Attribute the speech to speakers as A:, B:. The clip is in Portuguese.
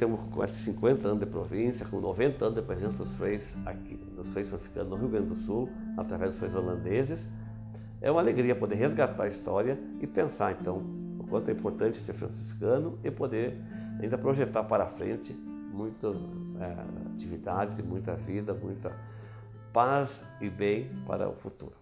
A: temos com esses 50 anos de província, com 90 anos de presença dos freis aqui, dos freis franciscanos no Rio Grande do Sul, através dos freis holandeses. É uma alegria poder resgatar a história e pensar, então, o quanto é importante ser franciscano e poder ainda projetar para frente muitas é, atividades e muita vida, muita paz e bem para o futuro.